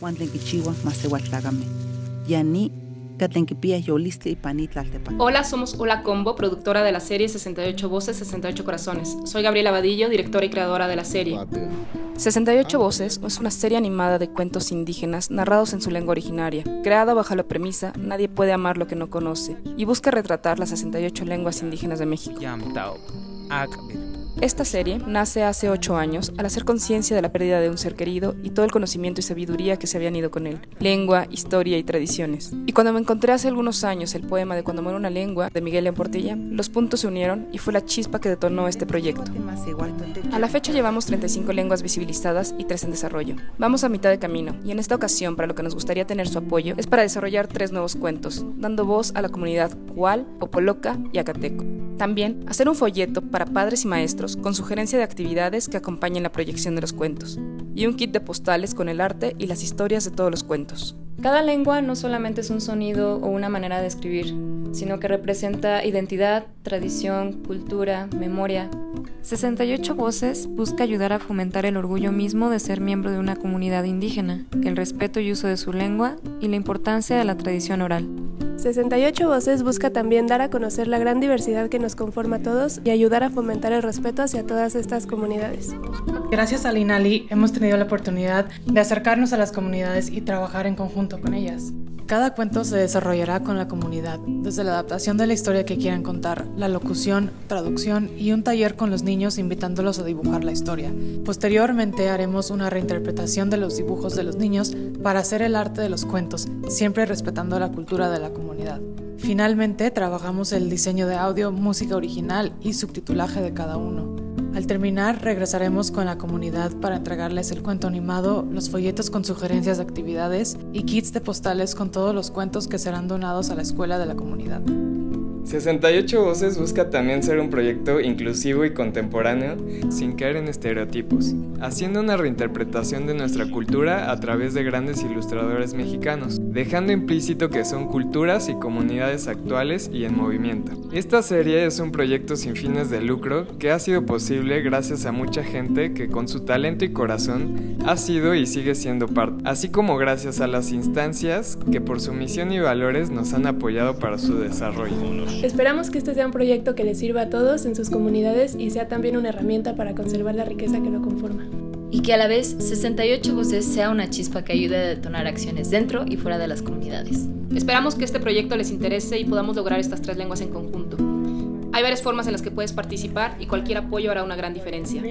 Juan Tlenquichiwa, Masehuatlagame. Yani, Catlenquipía, Yoliste y Panitlaltepan. Hola, somos Hola Combo, productora de la serie 68 Voces, 68 Corazones. Soy Gabriela Vadillo, directora y creadora de la serie. 68 Voces es una serie animada de cuentos indígenas narrados en su lengua originaria, creada bajo la premisa Nadie puede amar lo que no conoce, y busca retratar las 68 lenguas indígenas de México. Esta serie nace hace ocho años al hacer conciencia de la pérdida de un ser querido y todo el conocimiento y sabiduría que se habían ido con él, lengua, historia y tradiciones. Y cuando me encontré hace algunos años el poema de Cuando muere una lengua de Miguel Portilla, los puntos se unieron y fue la chispa que detonó este proyecto. A la fecha llevamos 35 lenguas visibilizadas y 3 en desarrollo. Vamos a mitad de camino y en esta ocasión para lo que nos gustaría tener su apoyo es para desarrollar tres nuevos cuentos, dando voz a la comunidad Cual, Popoloca y Acateco. También hacer un folleto para padres y maestros con sugerencia de actividades que acompañen la proyección de los cuentos, y un kit de postales con el arte y las historias de todos los cuentos. Cada lengua no solamente es un sonido o una manera de escribir, sino que representa identidad, tradición, cultura, memoria. 68 Voces busca ayudar a fomentar el orgullo mismo de ser miembro de una comunidad indígena, el respeto y uso de su lengua y la importancia de la tradición oral. 68 Voces busca también dar a conocer la gran diversidad que nos conforma a todos y ayudar a fomentar el respeto hacia todas estas comunidades. Gracias a Linali hemos tenido la oportunidad de acercarnos a las comunidades y trabajar en conjunto con ellas. Cada cuento se desarrollará con la comunidad, desde la adaptación de la historia que quieran contar, la locución, traducción y un taller con los niños invitándolos a dibujar la historia. Posteriormente haremos una reinterpretación de los dibujos de los niños para hacer el arte de los cuentos, siempre respetando la cultura de la comunidad. Finalmente, trabajamos el diseño de audio, música original y subtitulaje de cada uno. Al terminar, regresaremos con la comunidad para entregarles el cuento animado, los folletos con sugerencias de actividades y kits de postales con todos los cuentos que serán donados a la escuela de la comunidad. 68 Voces busca también ser un proyecto inclusivo y contemporáneo sin caer en estereotipos, haciendo una reinterpretación de nuestra cultura a través de grandes ilustradores mexicanos, dejando implícito que son culturas y comunidades actuales y en movimiento. Esta serie es un proyecto sin fines de lucro que ha sido posible gracias a mucha gente que con su talento y corazón ha sido y sigue siendo parte, así como gracias a las instancias que por su misión y valores nos han apoyado para su desarrollo. Esperamos que este sea un proyecto que les sirva a todos en sus comunidades y sea también una herramienta para conservar la riqueza que lo conforma. Y que a la vez 68 Voces sea una chispa que ayude a detonar acciones dentro y fuera de las comunidades. Esperamos que este proyecto les interese y podamos lograr estas tres lenguas en conjunto. Hay varias formas en las que puedes participar y cualquier apoyo hará una gran diferencia.